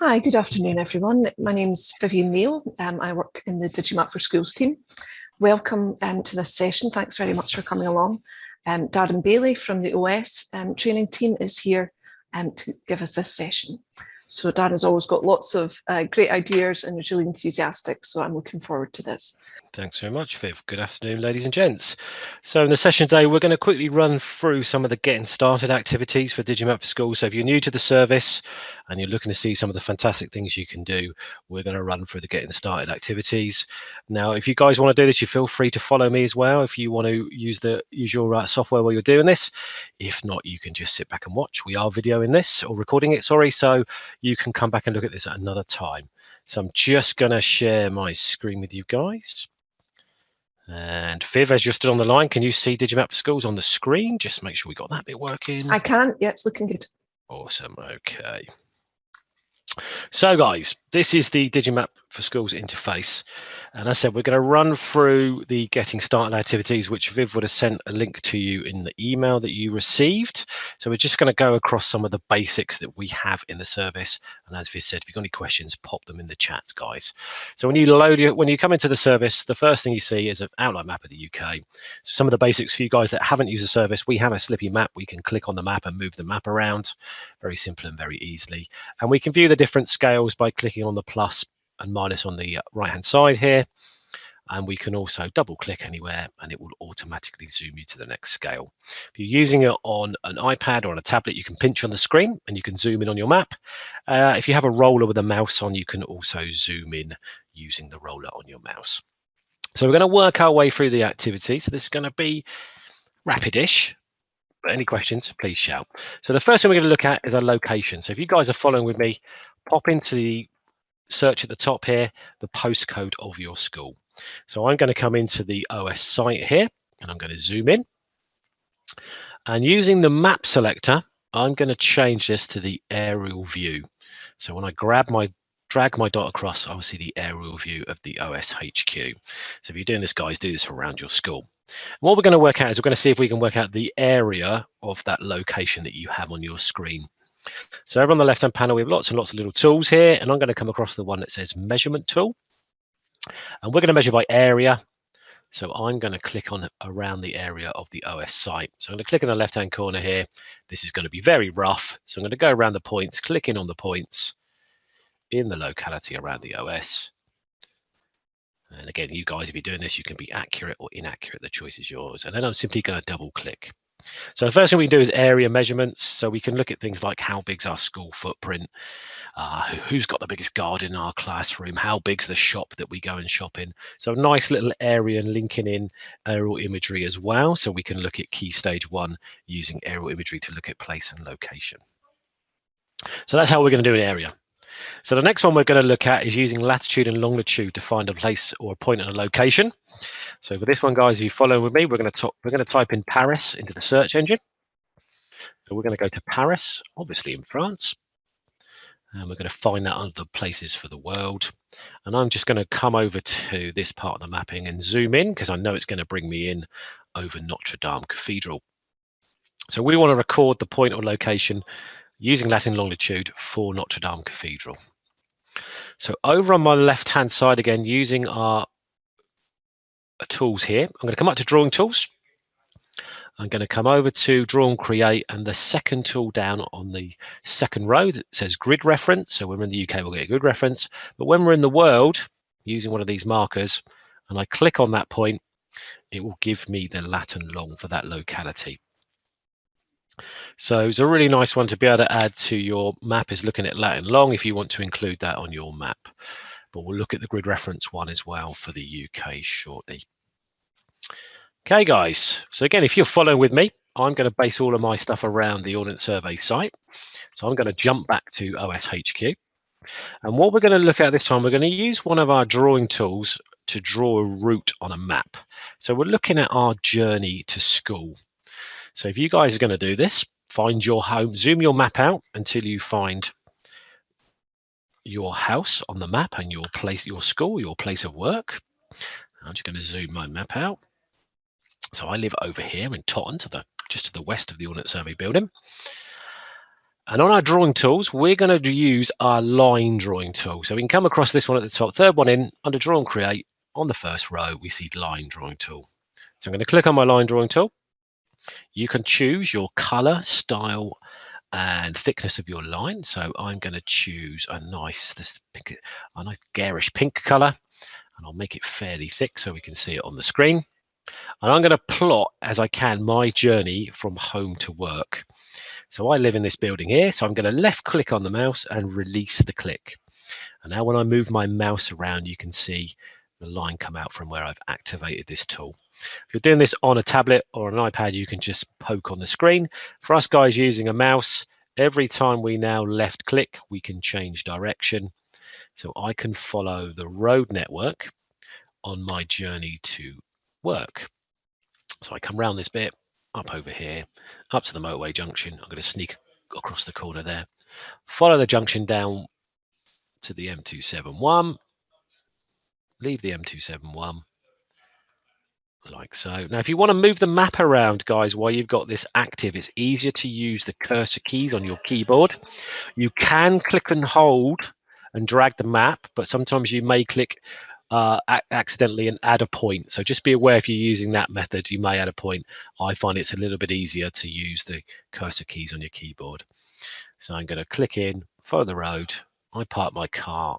Hi, good afternoon, everyone. My name's Vivian Neal. Um, I work in the Digimap for Schools team. Welcome um, to this session. Thanks very much for coming along. Um, Darren Bailey from the OS um, training team is here um, to give us this session. So Darren's always got lots of uh, great ideas and is really enthusiastic, so I'm looking forward to this. Thanks very much, Viv. Good afternoon, ladies and gents. So in the session today, we're going to quickly run through some of the getting started activities for Digimap for School. So if you're new to the service and you're looking to see some of the fantastic things you can do, we're going to run through the getting started activities. Now, if you guys want to do this, you feel free to follow me as well. If you want to use the use your uh, software while you're doing this. If not, you can just sit back and watch. We are videoing this or recording it, sorry. So you can come back and look at this at another time. So I'm just going to share my screen with you guys. And Viv, as you're still on the line, can you see Digimap Schools on the screen? Just make sure we got that bit working. I can. Yeah, it's looking good. Awesome. Okay. So guys, this is the Digimap for Schools interface. And I said, we're going to run through the getting started activities, which Viv would have sent a link to you in the email that you received. So we're just going to go across some of the basics that we have in the service. And as Viv said, if you've got any questions, pop them in the chat, guys. So when you load it, when you come into the service, the first thing you see is an outline map of the UK. So some of the basics for you guys that haven't used the service, we have a slippy map. We can click on the map and move the map around very simple and very easily. And we can view the different scales by clicking on the plus and minus on the uh, right hand side here. And we can also double click anywhere and it will automatically zoom you to the next scale. If you're using it on an iPad or on a tablet, you can pinch on the screen and you can zoom in on your map. Uh, if you have a roller with a mouse on, you can also zoom in using the roller on your mouse. So we're going to work our way through the activity. So this is going to be rapidish. Any questions, please shout. So the first thing we're going to look at is a location. So if you guys are following with me, pop into the search at the top here, the postcode of your school. So I'm going to come into the OS site here and I'm going to zoom in. And using the map selector, I'm going to change this to the aerial view. So when I grab my drag my dot across, I'll see the aerial view of the OS HQ. So if you're doing this, guys, do this around your school. And what we're going to work out is we're going to see if we can work out the area of that location that you have on your screen. So over on the left-hand panel, we have lots and lots of little tools here, and I'm going to come across the one that says measurement tool. And we're going to measure by area. So I'm going to click on around the area of the OS site. So I'm going to click in the left-hand corner here. This is going to be very rough. So I'm going to go around the points, clicking on the points in the locality around the OS. And again, you guys, if you're doing this, you can be accurate or inaccurate. The choice is yours. And then I'm simply going to double click. So the first thing we can do is area measurements. So we can look at things like how big's our school footprint, uh, who's got the biggest garden in our classroom, how big's the shop that we go and shop in. So a nice little area and linking in aerial imagery as well. So we can look at key stage one using aerial imagery to look at place and location. So that's how we're going to do an area. So the next one we're going to look at is using latitude and longitude to find a place or a point and a location. So for this one, guys, if you follow with me, we're going to we're going to type in Paris into the search engine. So we're going to go to Paris, obviously in France. And we're going to find that under places for the world. And I'm just going to come over to this part of the mapping and zoom in because I know it's going to bring me in over Notre Dame Cathedral. So we want to record the point or location using lat and longitude for Notre Dame Cathedral. So over on my left hand side again, using our tools here, I'm going to come up to drawing tools. I'm going to come over to draw and create and the second tool down on the second row that says grid reference. So when we're in the UK, we'll get a grid reference. But when we're in the world, using one of these markers, and I click on that point, it will give me the lat and long for that locality. So it's a really nice one to be able to add to your map is looking at lat and long if you want to include that on your map. But we'll look at the grid reference one as well for the UK shortly. Okay, guys. So again, if you're following with me, I'm going to base all of my stuff around the Ordnance Survey site. So I'm going to jump back to OSHQ. And what we're going to look at this time, we're going to use one of our drawing tools to draw a route on a map. So we're looking at our journey to school. So if you guys are going to do this, find your home, zoom your map out until you find your house on the map and your place, your school, your place of work. I'm just going to zoom my map out. So I live over here in Totton, to the just to the west of the Ordnance Survey building. And on our drawing tools, we're going to use our line drawing tool. So we can come across this one at the top, third one in, under draw and create, on the first row, we see line drawing tool. So I'm going to click on my line drawing tool. You can choose your color, style, and thickness of your line. So I'm going to choose a nice, this pink, a nice garish pink color, and I'll make it fairly thick so we can see it on the screen. And I'm going to plot as I can my journey from home to work. So I live in this building here. So I'm going to left click on the mouse and release the click. And now when I move my mouse around, you can see the line come out from where I've activated this tool. If you're doing this on a tablet or an iPad, you can just poke on the screen. For us guys using a mouse, every time we now left click, we can change direction. So I can follow the road network on my journey to work. So I come round this bit, up over here, up to the motorway junction. I'm going to sneak across the corner there, follow the junction down to the M271, leave the M271 like so. Now, if you want to move the map around, guys, while you've got this active, it's easier to use the cursor keys on your keyboard. You can click and hold and drag the map, but sometimes you may click uh, accidentally and add a point. So just be aware if you're using that method, you may add a point. I find it's a little bit easier to use the cursor keys on your keyboard. So I'm going to click in, follow the road. I park my car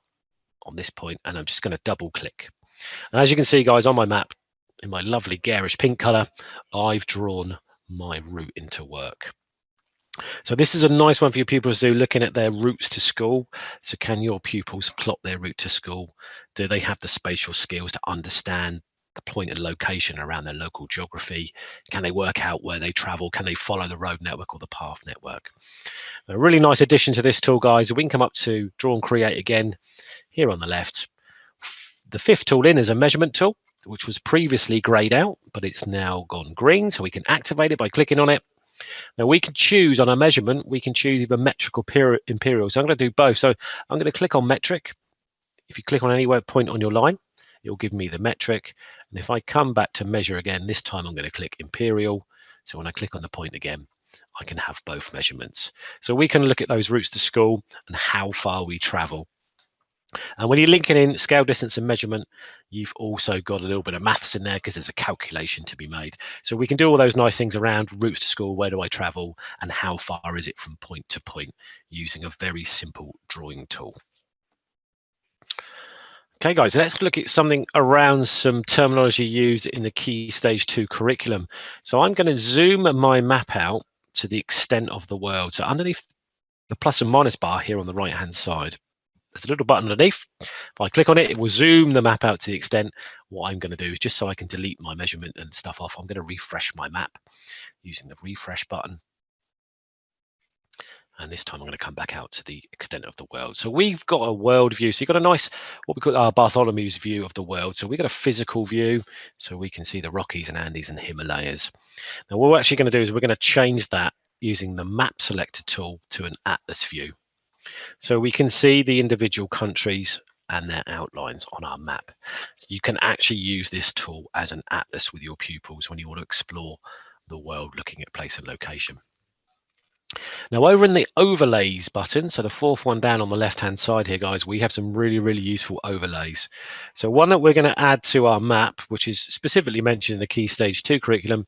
on this point and I'm just going to double click. And as you can see, guys, on my map, in my lovely garish pink color, I've drawn my route into work. So this is a nice one for your pupils to do, looking at their routes to school. So can your pupils plot their route to school? Do they have the spatial skills to understand the point and location around their local geography? Can they work out where they travel? Can they follow the road network or the path network? A really nice addition to this tool, guys. We can come up to draw and create again here on the left. The fifth tool in is a measurement tool which was previously grayed out, but it's now gone green. So we can activate it by clicking on it. Now we can choose on our measurement, we can choose either metric or imperial. So I'm going to do both. So I'm going to click on metric. If you click on any point on your line, it will give me the metric. And if I come back to measure again, this time I'm going to click imperial. So when I click on the point again, I can have both measurements. So we can look at those routes to school and how far we travel. And when you're linking in scale, distance, and measurement, you've also got a little bit of maths in there because there's a calculation to be made. So we can do all those nice things around routes to school, where do I travel, and how far is it from point to point using a very simple drawing tool. Okay, guys, let's look at something around some terminology used in the Key Stage 2 curriculum. So I'm going to zoom my map out to the extent of the world. So underneath the plus and minus bar here on the right-hand side, there's a little button underneath. If I click on it, it will zoom the map out to the extent. What I'm going to do is just so I can delete my measurement and stuff off, I'm going to refresh my map using the refresh button. And this time I'm going to come back out to the extent of the world. So we've got a world view. So you've got a nice, what we call our Bartholomew's view of the world. So we've got a physical view. So we can see the Rockies and Andes and Himalayas. Now what we're actually going to do is we're going to change that using the map selector tool to an atlas view. So we can see the individual countries and their outlines on our map. So you can actually use this tool as an atlas with your pupils when you want to explore the world looking at place and location. Now over in the overlays button, so the fourth one down on the left hand side here guys, we have some really, really useful overlays. So one that we're going to add to our map, which is specifically mentioned in the Key Stage 2 curriculum,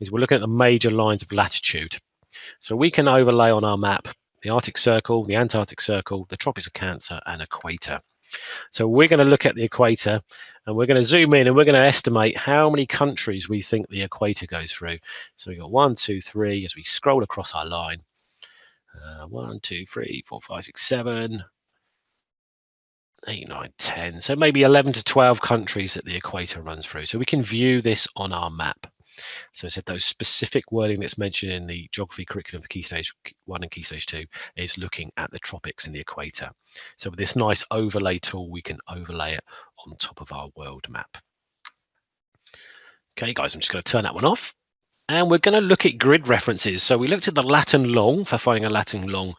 is we're looking at the major lines of latitude. So we can overlay on our map the Arctic Circle, the Antarctic Circle, the Tropics of Cancer, and equator. So we're going to look at the equator and we're going to zoom in and we're going to estimate how many countries we think the equator goes through. So we've got one, two, three, as we scroll across our line. Uh, one, two, three, four, five, six, seven, eight, nine, 10. So maybe 11 to 12 countries that the equator runs through. So we can view this on our map. So I said those specific wording that's mentioned in the geography curriculum for Key Stage 1 and Key Stage 2 is looking at the tropics and the equator. So with this nice overlay tool, we can overlay it on top of our world map. Okay, guys, I'm just going to turn that one off. And we're going to look at grid references. So we looked at the lat and long for finding a lat and long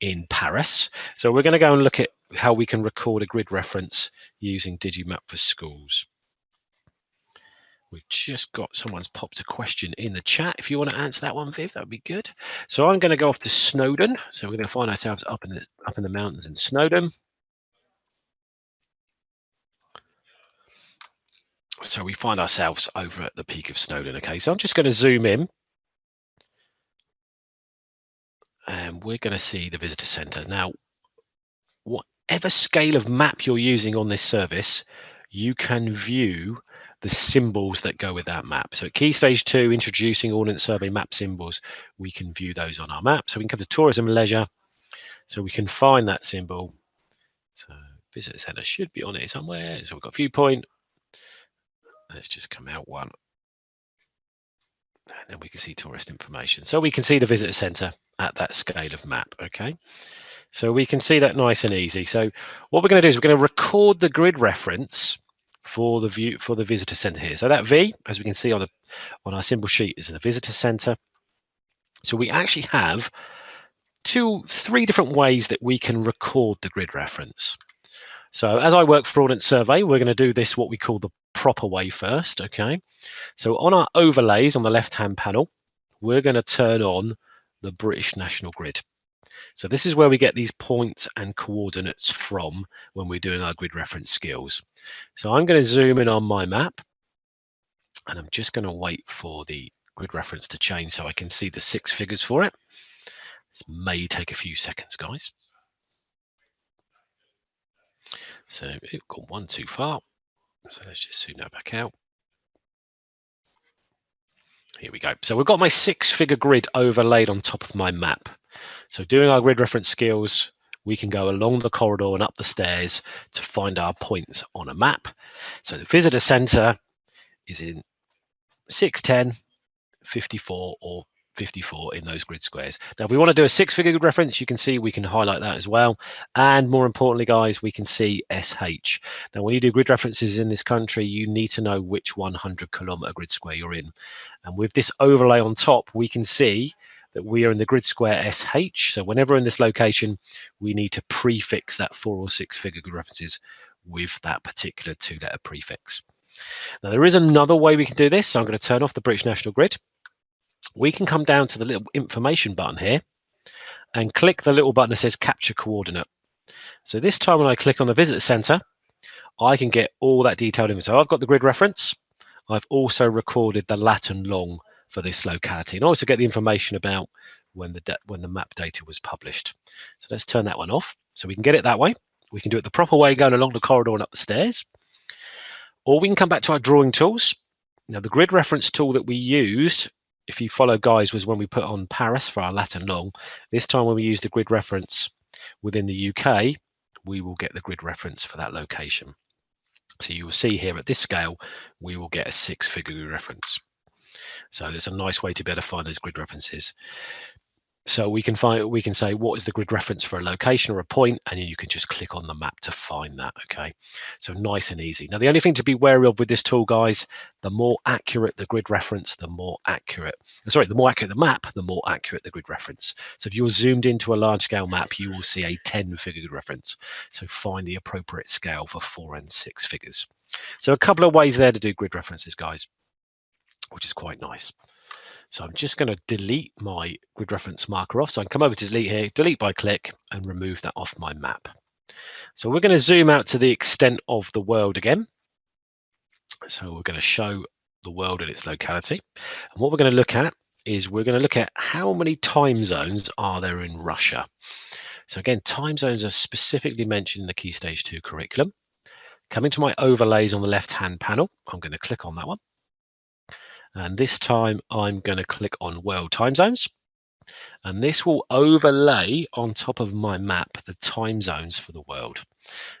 in Paris. So we're going to go and look at how we can record a grid reference using Digimap for schools. We've just got someone's popped a question in the chat. If you want to answer that one, Viv, that would be good. So I'm going to go off to Snowdon. So we're going to find ourselves up in the up in the mountains in Snowdon. So we find ourselves over at the peak of Snowdon. Okay, so I'm just going to zoom in. And we're going to see the visitor center. Now, whatever scale of map you're using on this service, you can view the symbols that go with that map. So at key stage two, introducing Ordnance Survey map symbols, we can view those on our map. So we can come to tourism and leisure. So we can find that symbol. So visitor center should be on it somewhere. So we've got viewpoint. Let's just come out one. And then we can see tourist information. So we can see the visitor center at that scale of map, okay? So we can see that nice and easy. So what we're going to do is we're going to record the grid reference for the view for the visitor center here. So that V, as we can see on the on our symbol sheet, is the visitor center. So we actually have two, three different ways that we can record the grid reference. So as I work for Ordnance Survey, we're going to do this what we call the proper way first, okay? So on our overlays on the left-hand panel, we're going to turn on the British National Grid. So this is where we get these points and coordinates from when we're doing our grid reference skills. So I'm going to zoom in on my map and I'm just going to wait for the grid reference to change so I can see the six figures for it. This may take a few seconds, guys. So it got one too far. So let's just zoom that back out. Here we go. So we've got my six figure grid overlaid on top of my map. So doing our grid reference skills, we can go along the corridor and up the stairs to find our points on a map. So the visitor center is in 610, 54 or 54 in those grid squares. Now, if we want to do a six figure grid reference, you can see we can highlight that as well. And more importantly, guys, we can see SH. Now, when you do grid references in this country, you need to know which 100 kilometer grid square you're in. And with this overlay on top, we can see that we are in the grid square SH. So whenever in this location, we need to prefix that four or six figure grid references with that particular two letter prefix. Now there is another way we can do this. So I'm going to turn off the British National Grid we can come down to the little information button here and click the little button that says capture coordinate. So this time when I click on the visitor center, I can get all that detailed info. So I've got the grid reference. I've also recorded the lat and long for this locality and also get the information about when the when the map data was published. So let's turn that one off. So we can get it that way. We can do it the proper way going along the corridor and up the stairs. Or we can come back to our drawing tools. Now the grid reference tool that we used if you follow guys was when we put on Paris for our lat and long. This time when we use the grid reference within the UK, we will get the grid reference for that location. So you will see here at this scale, we will get a six figure reference. So it's a nice way to be able to find those grid references. So we can find we can say what is the grid reference for a location or a point, and you can just click on the map to find that. Okay, so nice and easy. Now the only thing to be wary of with this tool, guys, the more accurate the grid reference, the more accurate. Sorry, the more accurate the map, the more accurate the grid reference. So if you're zoomed into a large scale map, you will see a 10 figure grid reference. So find the appropriate scale for four and six figures. So a couple of ways there to do grid references, guys, which is quite nice. So I'm just going to delete my grid reference marker off. So I can come over to delete here, delete by click and remove that off my map. So we're going to zoom out to the extent of the world again. So we're going to show the world in its locality. And what we're going to look at is we're going to look at how many time zones are there in Russia. So again, time zones are specifically mentioned in the Key Stage 2 curriculum. Coming to my overlays on the left-hand panel, I'm going to click on that one. And this time I'm going to click on world time zones. And this will overlay on top of my map the time zones for the world.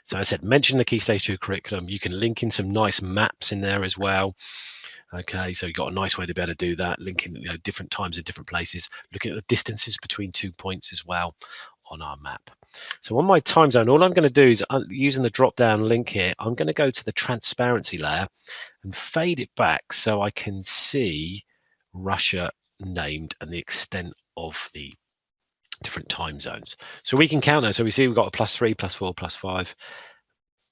So I said, mention the Key Stage 2 curriculum. You can link in some nice maps in there as well. Okay, so you've got a nice way to be able to do that, linking you know, different times in different places, looking at the distances between two points as well on our map. So on my time zone, all I'm going to do is uh, using the drop down link here, I'm going to go to the transparency layer and fade it back so I can see Russia named and the extent of the different time zones. So we can count those. So we see we've got a plus three, plus four, plus five,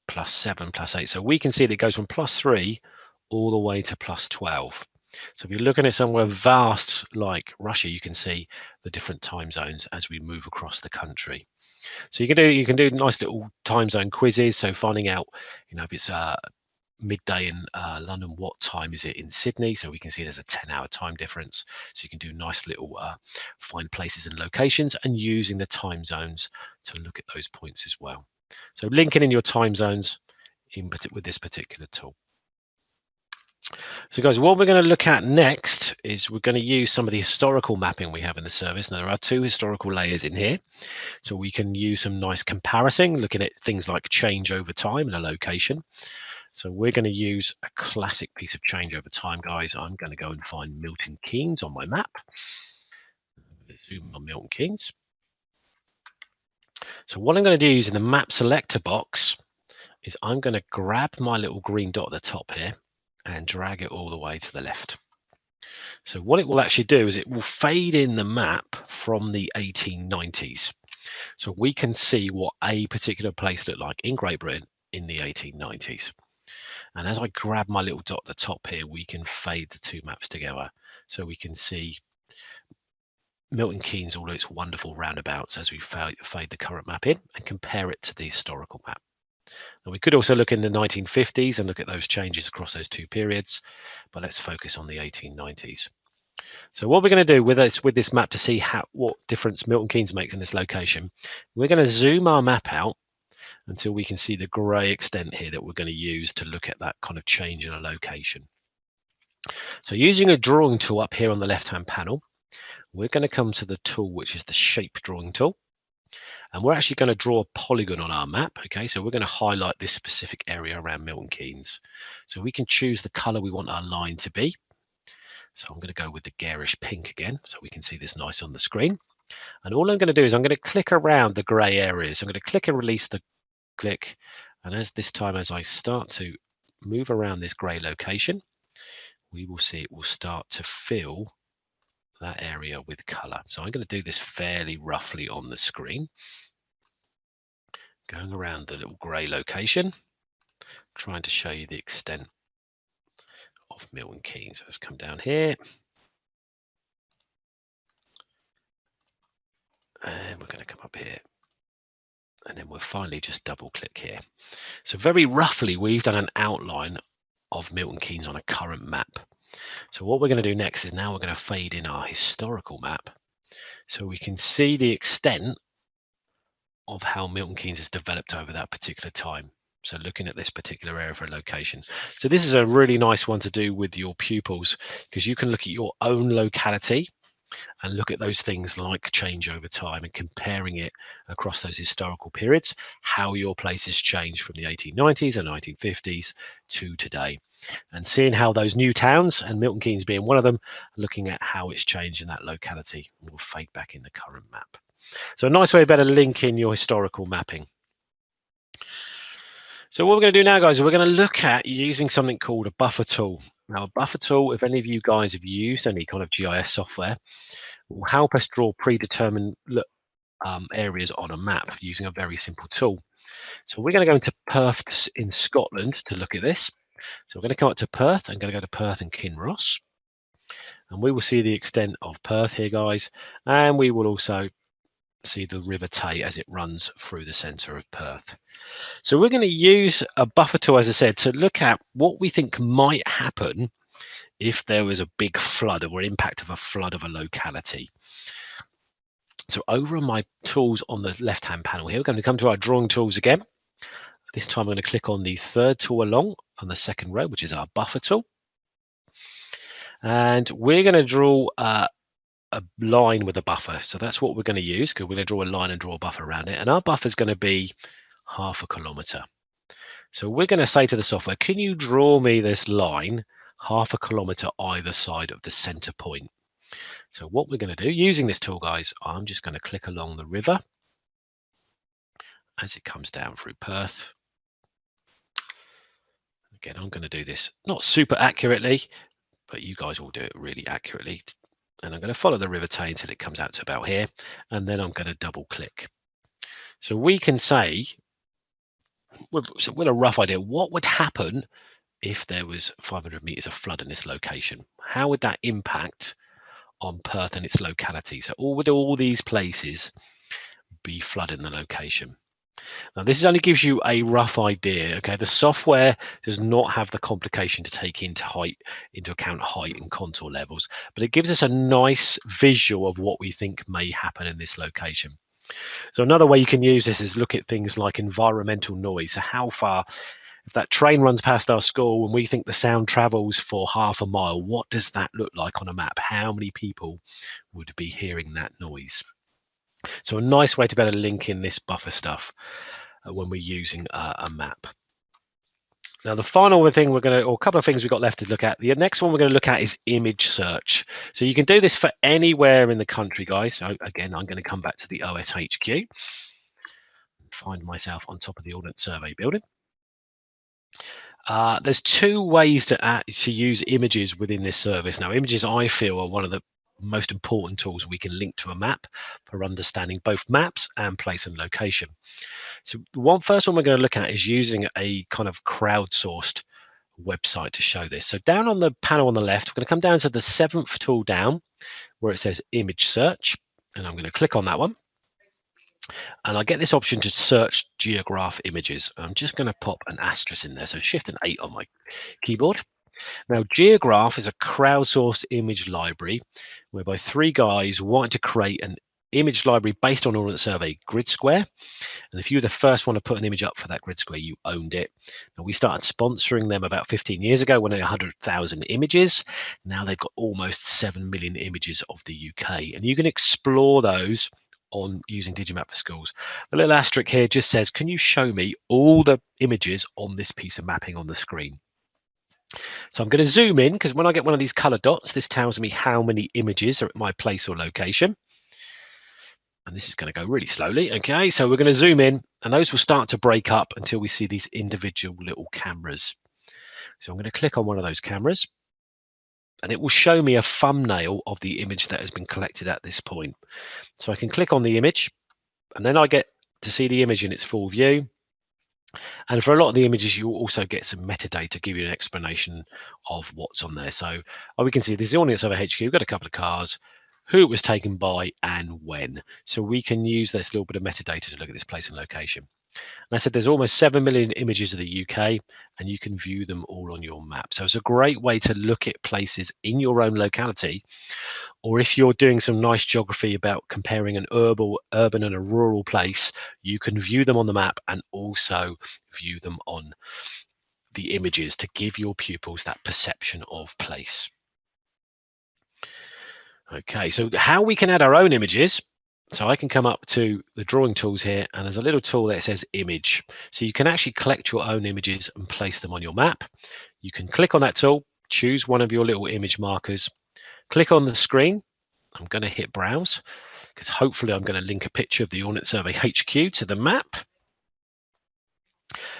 plus seven, plus eight. So we can see that it goes from plus three all the way to plus 12. So if you're looking at somewhere vast like Russia, you can see the different time zones as we move across the country. So you can do you can do nice little time zone quizzes. So finding out, you know, if it's uh, midday in uh, London, what time is it in Sydney? So we can see there's a 10 hour time difference. So you can do nice little uh, find places and locations and using the time zones to look at those points as well. So linking in your time zones in with this particular tool. So guys, what we're going to look at next is we're going to use some of the historical mapping we have in the service. Now there are two historical layers in here. So we can use some nice comparison, looking at things like change over time in a location. So we're going to use a classic piece of change over time, guys. I'm going to go and find Milton Keynes on my map. Zoom on Milton Keynes. So what I'm going to do is in the map selector box is I'm going to grab my little green dot at the top here and drag it all the way to the left. So what it will actually do is it will fade in the map from the 1890s. So we can see what a particular place looked like in Great Britain in the 1890s. And as I grab my little dot at the top here, we can fade the two maps together. So we can see Milton Keynes, all its wonderful roundabouts as we fade the current map in and compare it to the historical map. Now we could also look in the 1950s and look at those changes across those two periods, but let's focus on the 1890s. So what we're going to do with this with this map to see how what difference Milton Keynes makes in this location, we're going to zoom our map out until we can see the grey extent here that we're going to use to look at that kind of change in a location. So using a drawing tool up here on the left hand panel, we're going to come to the tool which is the shape drawing tool and we're actually going to draw a polygon on our map. Okay, so we're going to highlight this specific area around Milton Keynes. So we can choose the color we want our line to be. So I'm going to go with the garish pink again, so we can see this nice on the screen. And all I'm going to do is I'm going to click around the gray areas. I'm going to click and release the click. And as this time, as I start to move around this gray location, we will see it will start to fill that area with color. So I'm going to do this fairly roughly on the screen. Going around the little gray location, trying to show you the extent of Milton Keynes. Let's come down here. And we're going to come up here. And then we'll finally just double click here. So very roughly, we've done an outline of Milton Keynes on a current map. So what we're going to do next is now we're going to fade in our historical map so we can see the extent of how Milton Keynes has developed over that particular time. So looking at this particular area for a location. So this is a really nice one to do with your pupils because you can look at your own locality and look at those things like change over time and comparing it across those historical periods, how your place has changed from the 1890s and 1950s to today. And seeing how those new towns and Milton Keynes being one of them, looking at how it's changed in that locality will fade back in the current map. So a nice way better linking your historical mapping. So what we're going to do now, guys, we're going to look at using something called a buffer tool. Now, a buffer tool, if any of you guys have used any kind of GIS software, will help us draw predetermined um, areas on a map using a very simple tool. So we're going to go into Perth in Scotland to look at this. So we're going to come up to Perth. I'm going to go to Perth and Kinross. And we will see the extent of Perth here, guys. And we will also see the River Tay as it runs through the centre of Perth. So we're going to use a buffer tool, as I said, to look at what we think might happen if there was a big flood or impact of a flood of a locality. So over on my tools on the left-hand panel here, we're going to come to our drawing tools again. This time I'm going to click on the third tool along on the second row, which is our buffer tool. And we're going to draw uh, a line with a buffer. So that's what we're going to use because we're going to draw a line and draw a buffer around it. And our buffer is going to be half a kilometer. So we're going to say to the software, can you draw me this line half a kilometer either side of the center point? So what we're going to do using this tool, guys, I'm just going to click along the river as it comes down through Perth. Again, I'm going to do this not super accurately, but you guys will do it really accurately and I'm going to follow the river Tay until it comes out to about here and then I'm going to double click so we can say with, with a rough idea what would happen if there was 500 meters of flood in this location? How would that impact on Perth and its locality? So all with all these places be flood in the location. Now this only gives you a rough idea. Okay, the software does not have the complication to take into height into account height and contour levels, but it gives us a nice visual of what we think may happen in this location. So another way you can use this is look at things like environmental noise. So how far, if that train runs past our school and we think the sound travels for half a mile, what does that look like on a map? How many people would be hearing that noise? So a nice way to better link in this buffer stuff uh, when we're using uh, a map. Now, the final thing we're going to, or a couple of things we've got left to look at. The next one we're going to look at is image search. So you can do this for anywhere in the country, guys. So again, I'm going to come back to the OSHQ, find myself on top of the Ordnance Survey building. Uh, there's two ways to, uh, to use images within this service. Now, images I feel are one of the most important tools we can link to a map for understanding both maps and place and location. So the one first one we're going to look at is using a kind of crowdsourced website to show this. So down on the panel on the left, we're going to come down to the seventh tool down where it says image search. And I'm going to click on that one. And I get this option to search geograph images. I'm just going to pop an asterisk in there. So shift and eight on my keyboard. Now, Geograph is a crowdsourced image library whereby three guys wanted to create an image library based on Ordnance Survey grid square. And if you were the first one to put an image up for that grid square, you owned it. Now, we started sponsoring them about 15 years ago when they had 100,000 images. Now they've got almost 7 million images of the UK. And you can explore those on using Digimap for Schools. The little asterisk here just says, can you show me all the images on this piece of mapping on the screen? So I'm going to zoom in because when I get one of these color dots, this tells me how many images are at my place or location. And this is going to go really slowly. Okay, so we're going to zoom in and those will start to break up until we see these individual little cameras. So I'm going to click on one of those cameras and it will show me a thumbnail of the image that has been collected at this point. So I can click on the image and then I get to see the image in its full view. And for a lot of the images, you also get some metadata, to give you an explanation of what's on there. So oh, we can see there's the Ordnance Survey HQ, we've got a couple of cars, who it was taken by and when. So we can use this little bit of metadata to look at this place and location. And I said there's almost 7 million images of the UK and you can view them all on your map. So it's a great way to look at places in your own locality. Or if you're doing some nice geography about comparing an urban, urban and a rural place, you can view them on the map and also view them on the images to give your pupils that perception of place. Okay, so how we can add our own images so I can come up to the drawing tools here and there's a little tool that says image. So you can actually collect your own images and place them on your map. You can click on that tool, choose one of your little image markers, click on the screen. I'm going to hit browse because hopefully I'm going to link a picture of the Ordnance Survey HQ to the map.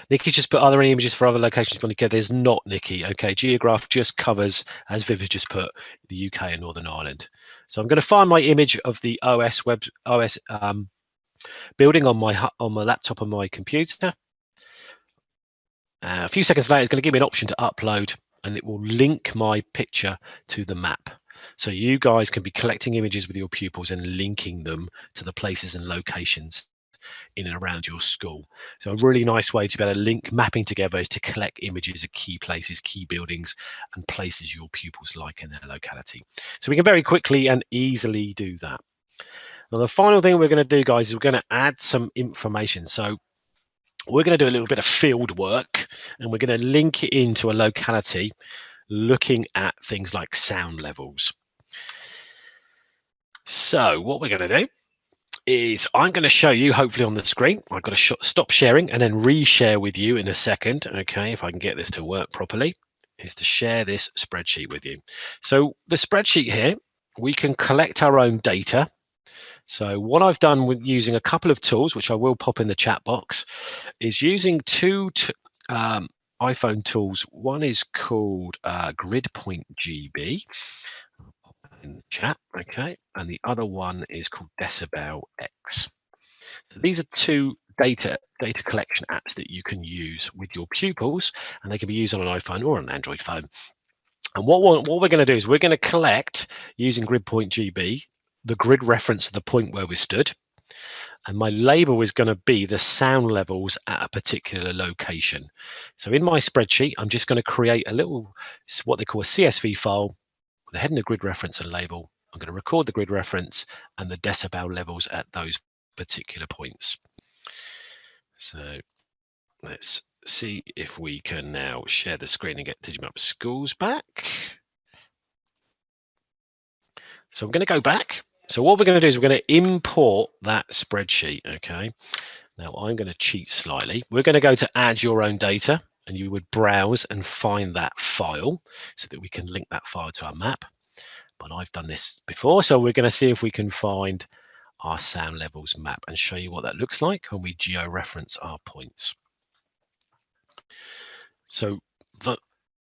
Nikki's just put, are there any images for other locations Monica? There's not, Nikki. Okay, Geograph just covers, as Viv has just put, the UK and Northern Ireland. So I'm going to find my image of the OS web OS um, building on my on my laptop on my computer. Uh, a few seconds later, it's going to give me an option to upload, and it will link my picture to the map. So you guys can be collecting images with your pupils and linking them to the places and locations in and around your school. So a really nice way to be able to link mapping together is to collect images of key places, key buildings and places your pupils like in their locality. So we can very quickly and easily do that. Now the final thing we're going to do guys is we're going to add some information. So we're going to do a little bit of field work and we're going to link it into a locality looking at things like sound levels. So what we're going to do is I'm going to show you hopefully on the screen. I've got to sh stop sharing and then reshare with you in a second. Okay, if I can get this to work properly, is to share this spreadsheet with you. So the spreadsheet here, we can collect our own data. So what I've done with using a couple of tools, which I will pop in the chat box, is using two um, iPhone tools. One is called uh, GridPoint GB in the chat, okay? And the other one is called Decibel X. So these are two data data collection apps that you can use with your pupils, and they can be used on an iPhone or an Android phone. And what we're, what we're going to do is we're going to collect using GridPoint GB the grid reference to the point where we stood, and my label is going to be the sound levels at a particular location. So in my spreadsheet, I'm just going to create a little what they call a CSV file a heading, a grid reference and label. I'm going to record the grid reference and the decibel levels at those particular points. So let's see if we can now share the screen and get Digimap Schools back. So I'm going to go back. So what we're going to do is we're going to import that spreadsheet. Okay. Now I'm going to cheat slightly. We're going to go to add your own data and you would browse and find that file so that we can link that file to our map. But I've done this before. So we're going to see if we can find our sound levels map and show you what that looks like when we geo-reference our points. So the,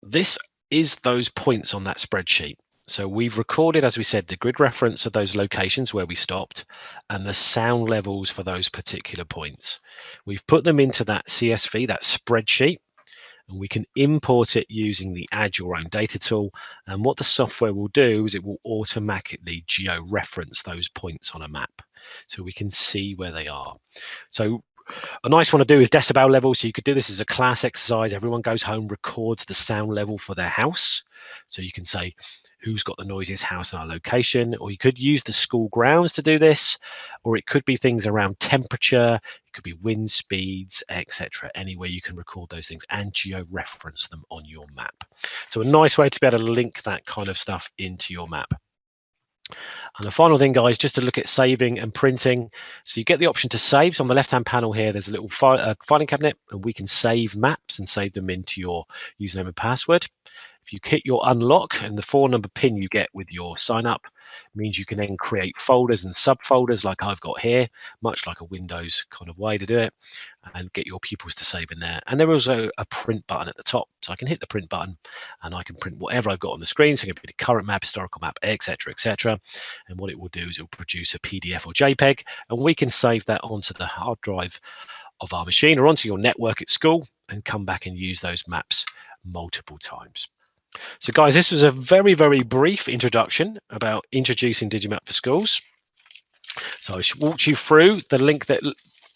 this is those points on that spreadsheet. So we've recorded, as we said, the grid reference of those locations where we stopped and the sound levels for those particular points. We've put them into that CSV, that spreadsheet, and we can import it using the add your own data tool. And what the software will do is it will automatically geo-reference those points on a map so we can see where they are. So a nice one to do is decibel level. So you could do this as a class exercise. Everyone goes home, records the sound level for their house. So you can say, who's got the noisiest house in our location, or you could use the school grounds to do this, or it could be things around temperature, could be wind speeds, etc. Anywhere you can record those things and geo-reference them on your map. So a nice way to be able to link that kind of stuff into your map. And the final thing, guys, just to look at saving and printing. So you get the option to save. So on the left-hand panel here, there's a little file, uh, filing cabinet, and we can save maps and save them into your username and password. If you hit your unlock and the four number pin you get with your sign up means you can then create folders and subfolders like I've got here, much like a Windows kind of way to do it, and get your pupils to save in there. And there is also a print button at the top. So I can hit the print button and I can print whatever I've got on the screen. So it can be the current map, historical map, etc., etc. And what it will do is it will produce a PDF or JPEG, and we can save that onto the hard drive of our machine or onto your network at school and come back and use those maps multiple times. So guys, this was a very, very brief introduction about introducing Digimap for schools. So I walked you through the link that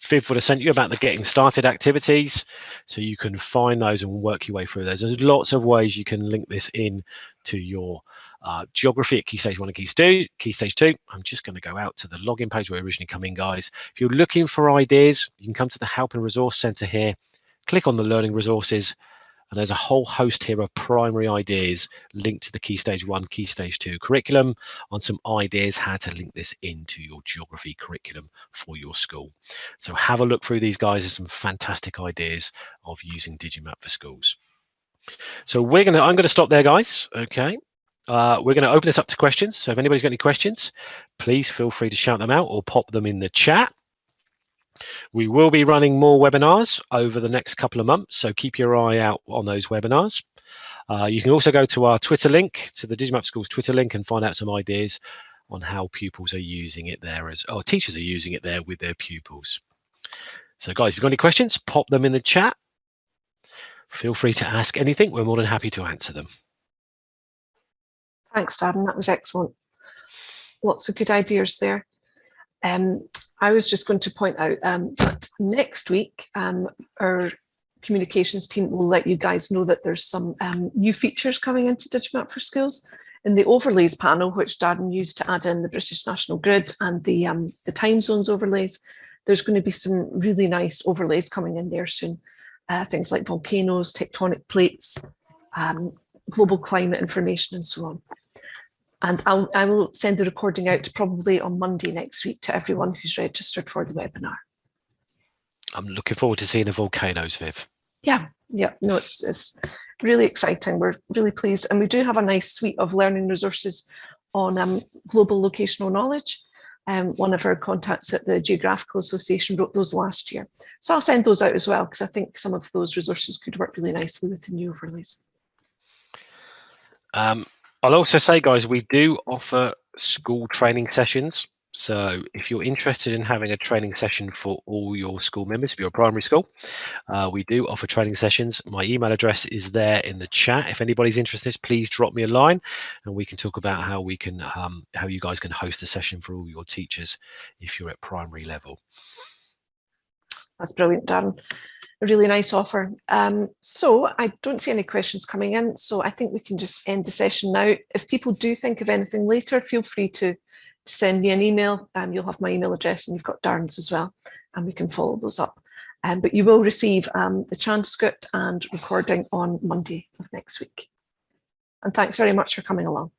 Viv would have sent you about the getting started activities. So you can find those and work your way through those. There's lots of ways you can link this in to your uh, geography at Key Stage 1 and Key Stage, Key Stage 2. I'm just going to go out to the login page where we originally come in, guys. If you're looking for ideas, you can come to the Help and Resource Centre here, click on the Learning Resources, and there's a whole host here of primary ideas linked to the Key Stage 1, Key Stage 2 curriculum on some ideas how to link this into your geography curriculum for your school. So have a look through these guys. There's some fantastic ideas of using Digimap for schools. So we're gonna, I'm gonna stop there, guys. Okay. Uh, we're going to open this up to questions. So if anybody's got any questions, please feel free to shout them out or pop them in the chat. We will be running more webinars over the next couple of months, so keep your eye out on those webinars. Uh, you can also go to our Twitter link, to the Digimap Schools Twitter link, and find out some ideas on how pupils are using it there, as or teachers are using it there with their pupils. So guys, if you've got any questions, pop them in the chat. Feel free to ask anything. We're more than happy to answer them. Thanks, Darren. That was excellent. Lots of good ideas there. Um, I was just going to point out um, that next week, um, our communications team will let you guys know that there's some um, new features coming into Digimap for Schools. In the overlays panel, which Darren used to add in the British National Grid and the, um, the time zones overlays, there's going to be some really nice overlays coming in there soon. Uh, things like volcanoes, tectonic plates, um, global climate information and so on. And I'll, I will send the recording out probably on Monday next week to everyone who's registered for the webinar. I'm looking forward to seeing the volcanoes, Viv. Yeah, yeah, no, it's, it's really exciting. We're really pleased. And we do have a nice suite of learning resources on um, global locational knowledge. Um, one of our contacts at the Geographical Association wrote those last year. So I'll send those out as well, because I think some of those resources could work really nicely with the new overlays. Um, I'll also say, guys, we do offer school training sessions. So if you're interested in having a training session for all your school members, if you're a primary school, uh, we do offer training sessions. My email address is there in the chat. If anybody's interested, please drop me a line and we can talk about how we can, um, how you guys can host a session for all your teachers if you're at primary level. That's brilliant, Darren. Really nice offer. Um, so I don't see any questions coming in, so I think we can just end the session now. If people do think of anything later, feel free to, to send me an email. Um, you'll have my email address and you've got Darren's as well, and we can follow those up. Um, but you will receive um, the transcript and recording on Monday of next week. And thanks very much for coming along.